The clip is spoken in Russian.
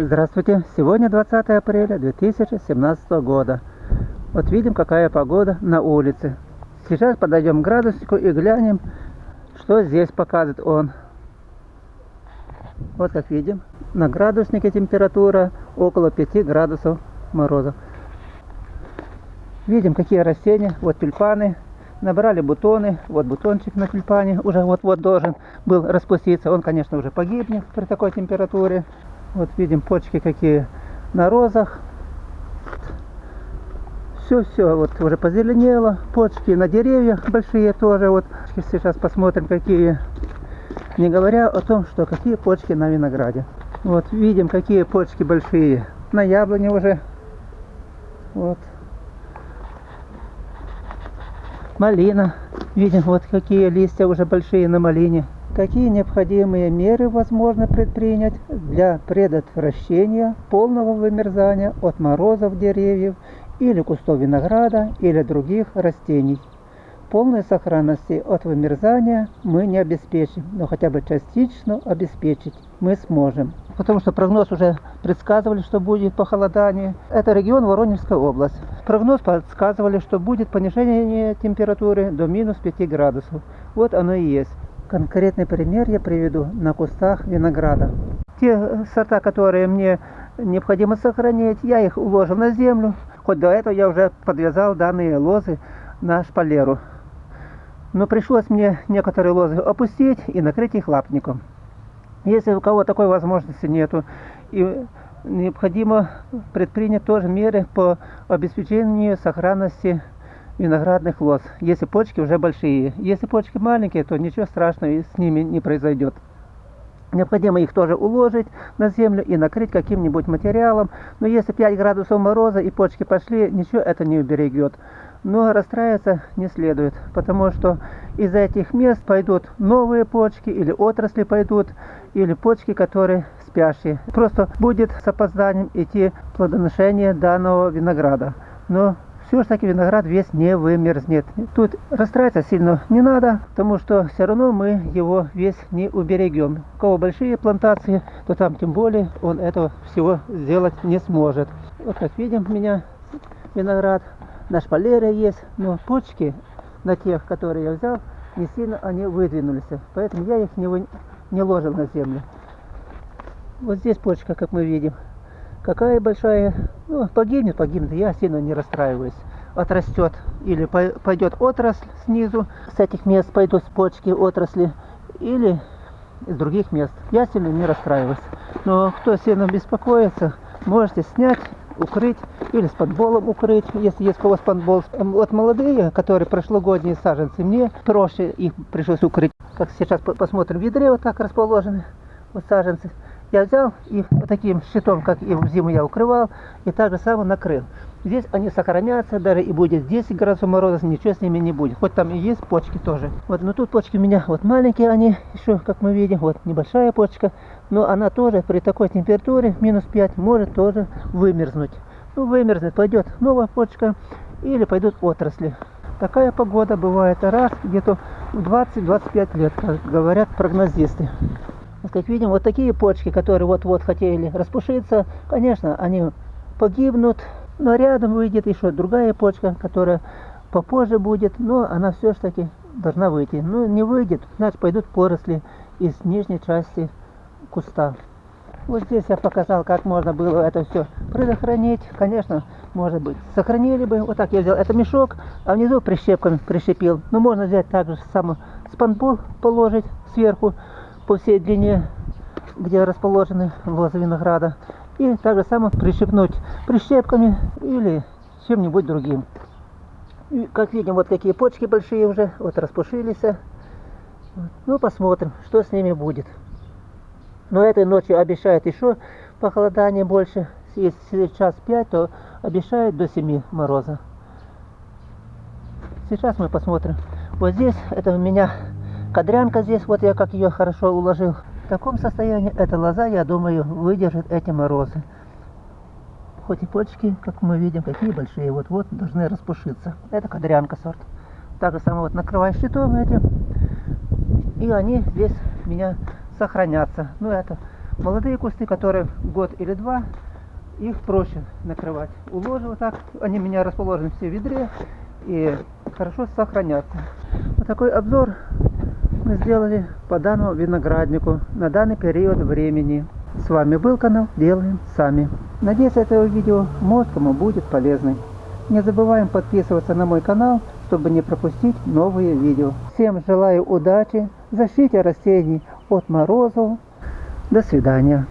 Здравствуйте! Сегодня 20 апреля 2017 года. Вот видим, какая погода на улице. Сейчас подойдем к градуснику и глянем, что здесь показывает он. Вот как видим, на градуснике температура около 5 градусов мороза. Видим, какие растения. Вот тюльпаны. Набрали бутоны. Вот бутончик на тюльпане уже вот-вот должен был распуститься. Он, конечно, уже погибнет при такой температуре. Вот видим почки какие на розах. Все-все, вот уже позеленело. Почки на деревьях большие тоже. Вот сейчас посмотрим, какие. Не говоря о том, что какие почки на винограде. Вот видим, какие почки большие. На яблоне уже. Вот. Малина. Видим, вот какие листья уже большие на малине. Какие необходимые меры возможно предпринять для предотвращения полного вымерзания от морозов деревьев или кустов винограда или других растений? Полной сохранности от вымерзания мы не обеспечим, но хотя бы частично обеспечить мы сможем. Потому что прогноз уже предсказывали, что будет похолодание. Это регион Воронежская область. Прогноз подсказывали, что будет понижение температуры до минус 5 градусов. Вот оно и есть. Конкретный пример я приведу на кустах винограда. Те сорта, которые мне необходимо сохранить, я их уложил на землю. Хоть до этого я уже подвязал данные лозы на шпалеру. Но пришлось мне некоторые лозы опустить и накрыть их лапником. Если у кого такой возможности нету, и необходимо предпринять тоже меры по обеспечению сохранности виноградных лоз, если почки уже большие. Если почки маленькие, то ничего страшного с ними не произойдет. Необходимо их тоже уложить на землю и накрыть каким-нибудь материалом. Но если 5 градусов мороза и почки пошли, ничего это не уберегет. Но расстраиваться не следует, потому что из этих мест пойдут новые почки или отрасли пойдут, или почки, которые спящие. Просто будет с опозданием идти плодоношение данного винограда. Но все же таки виноград весь не вымерзнет. Тут расстраиваться сильно не надо, потому что все равно мы его весь не уберегем. У кого большие плантации, то там тем более он этого всего сделать не сможет. Вот как видим, у меня виноград на шпалере есть, но почки на тех, которые я взял, не сильно они выдвинулись. Поэтому я их не, вы... не ложил на землю. Вот здесь почка, как мы видим. Какая большая, ну, погибнет, погибнет, я сильно не расстраиваюсь. Отрастет или пойдет отрасль снизу, с этих мест пойдут почки отрасли, или из других мест. Я сильно не расстраиваюсь. Но кто сильно беспокоится, можете снять, укрыть или с подболом укрыть, если есть кого спанбол. Вот молодые, которые прошлогодние саженцы, мне проще их пришлось укрыть. Как сейчас посмотрим, в ведре вот так расположены вот саженцы. Я взял их таким щитом, как и в зиму я укрывал, и так же самое накрыл. Здесь они сохранятся, даже и будет 10 градусов мороза, ничего с ними не будет. Хоть там и есть почки тоже. Вот, но тут почки у меня вот маленькие они, еще, как мы видим, вот небольшая почка. Но она тоже при такой температуре, минус 5, может тоже вымерзнуть. Ну, вымерзнет, пойдет новая почка или пойдут отрасли. Такая погода бывает раз где-то в 20-25 лет, как говорят прогнозисты. Как видим, вот такие почки, которые вот-вот хотели распушиться, конечно, они погибнут, но рядом выйдет еще другая почка, которая попозже будет, но она все же таки должна выйти. Ну, не выйдет, значит пойдут поросли из нижней части куста. Вот здесь я показал, как можно было это все предохранить. Конечно, может быть, сохранили бы. Вот так я взял это мешок, а внизу прищепками прищепил. Но можно взять также само спанбол положить сверху по всей длине, где расположены лозы винограда. И также само прищепнуть прищепками или чем-нибудь другим. И, как видим, вот какие почки большие уже, вот распушились. Ну, посмотрим, что с ними будет. Но этой ночью обещают еще похолодание больше. Если сейчас 5, то обещают до 7 мороза. Сейчас мы посмотрим. Вот здесь, это у меня кадрянка здесь, вот я как ее хорошо уложил. В таком состоянии эта лоза, я думаю, выдержит эти морозы. Хоть и почки, как мы видим, какие большие, вот-вот должны распушиться. Это кадрянка сорт. Так же самое вот накрываю щитом этим. И они здесь у меня сохранятся. Ну это Молодые кусты, которые год или два, их проще накрывать. Уложу вот так, они у меня расположены все в ведре и хорошо сохранятся. Вот такой обзор мы сделали по данному винограднику на данный период времени. С вами был канал Делаем Сами. Надеюсь, это видео может кому будет полезным. Не забываем подписываться на мой канал, чтобы не пропустить новые видео. Всем желаю удачи, защите растений от морозов. До свидания.